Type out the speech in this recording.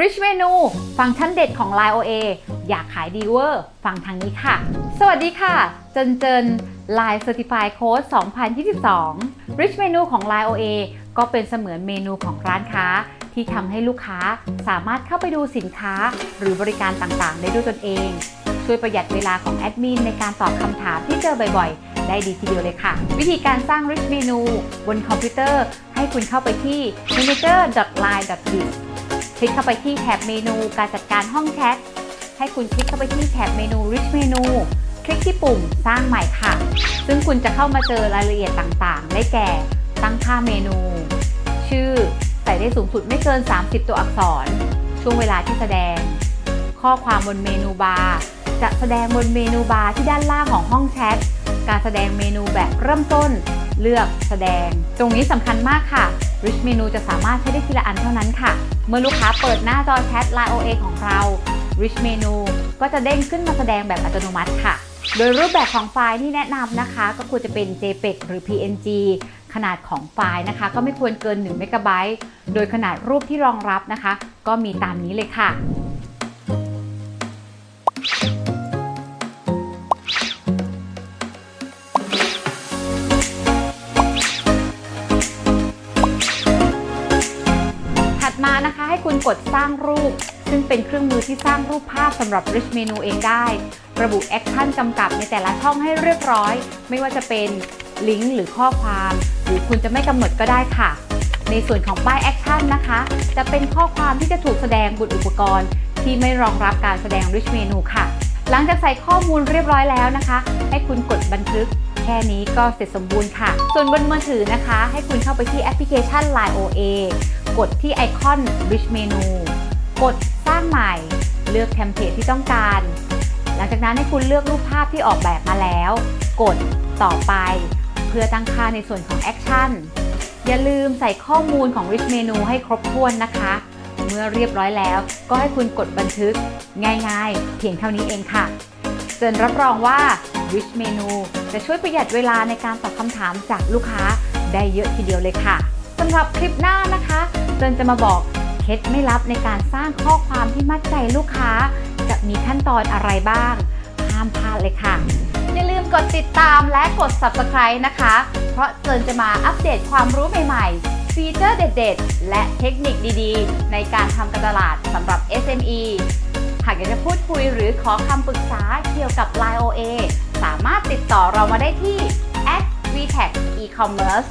Rich Menu ฟังก์ชันเด็ดของ Line OA อยากขายดีเวอร์ฟังทางนี้ค่ะ สวัสดีค่ะ เจนเจน Line Certified Coach 2022 Rich Menu ของ Line OA ก็เป็นเสมือนเมนูของร้านค้า ที่ทำให้ลูกค้าสามารถเข้าไปดูสินค้า หรือบริการต่างๆ ได้ด้วยตนเอง ช่วยประหยัดเวลาของแอดมินในการตอบคำถามที่เจอบ่อยๆ ได้ดีทีเดียวเลยค่ะ วิธีการสร้าง Rich Menu บนคอมพิวเตอร์ ให้คุณเข้าไปที่ manager.line.biz คลิกเข้าไปที่แถบเมนูการจัดการห้องแชท ให้คุณคลิกเข้าไปที่แถบเมนู Rich Menu คลิกที่ปุ่มสร้างใหม่ค่ะ ซึ่งคุณจะเข้ามาเจอรายละเอียดต่างๆ ได้แก่ ตั้งค่าเมนู ชื่อ ใส่ได้สูงสุดไม่เกิน 30 ตัวอักษร ช่วงเวลาที่แสดง ข้อความบน menu bar จะแสดงบน menu bar ที่ด้านล่างของห้องแชท การแสดงเมนูแบบเริ่มต้น เลือกแสดง ตรงนี้สำคัญมากค่ะ ริชเมนูจะสามารถใช้ได้ทีละอันเท่านั้นค่ะ เมื่อลูกค้าเปิดหน้าจอแชท Line OA ของเรา Rich Menu ก็จะเด้งขึ้นมาแสดงแบบอัตโนมัติค่ะ โดยรูปแบบของไฟล์ที่แนะนำนะคะ ก็ควรจะเป็น JPEG หรือ PNG ขนาดของไฟล์นะคะ ก็ไม่ควรเกิน1 m b โดยขนาดรูปที่รองรับนะคะ ก็มีตามนี้เลยค่ะ ให้คุณกดสร้างรูป ซึ่งเป็นเครื่องมือที่สร้างรูปภาพสำหรับ Rich Menu เองได้ ระบุ action กำกับในแต่ละช่องให้เรียบร้อย ไม่ว่าจะเป็นลิงก์หรือข้อความ หรือคุณจะไม่กำหนดก็ได้ค่ะ ในส่วนของป้าย action นะคะ จะเป็นข้อความที่จะถูกแสดงบนอุปกรณ์ ที่ไม่รองรับการแสดง Rich Menu ค่ะ หลังจากใส่ข้อมูลเรียบร้อยแล้วนะคะ ให้คุณกดบันทึกแค่นี้ก็เสร็จสมบูรณ์ค่ะ ส่วนบนมือถือนะคะ ให้คุณเข้าไปที่แอปพลิเคชัน Line OA กดที่ไอคอน Rich Menu กดสร้างใหม่ เลือก template ที่ต้องการ หลังจากนั้นให้คุณเลือกรูปภาพที่ออกแบบมาแล้ว กดต่อไป เพื่อตั้งค่าในส่วนของ action อย่าลืมใส่ข้อมูลของ Rich Menu ให้ครบถ้วนนะคะ เมื่อเรียบร้อยแล้วก็ให้คุณกดบันทึกง่ายๆ เพียงเท่านี้เองค่ะเจนรับรองว่า Rich Menu จะช่วยประหยัดเวลาในการตอบคำถามจากลูกค้าได้เยอะทีเดียวเลยค่ะำหรับคลิปหน้านะคะเจนจะมาบอกเคล็ดไม่ลับในการสร้างข้อความที่มัดใจลูกค้า จะมีขั้นตอนอะไรบ้าง ห้ามพลาดเลยค่ะ อย่าลืมกดติดตามและกด Subscribe นะคะ เพราะเจนจะมาอัปเดตความรู้ใหม่ๆ ฟีเจอร์เด็ดๆ และเทคนิคดีๆ ในการทำการตลาดสำหรับ SME หากอยากจะพูดคุยหรือขอคำปรึกษาเกี่ยวกับ Line OA สามารถติดต่อเรามาได้ที่ v t e c e-commerce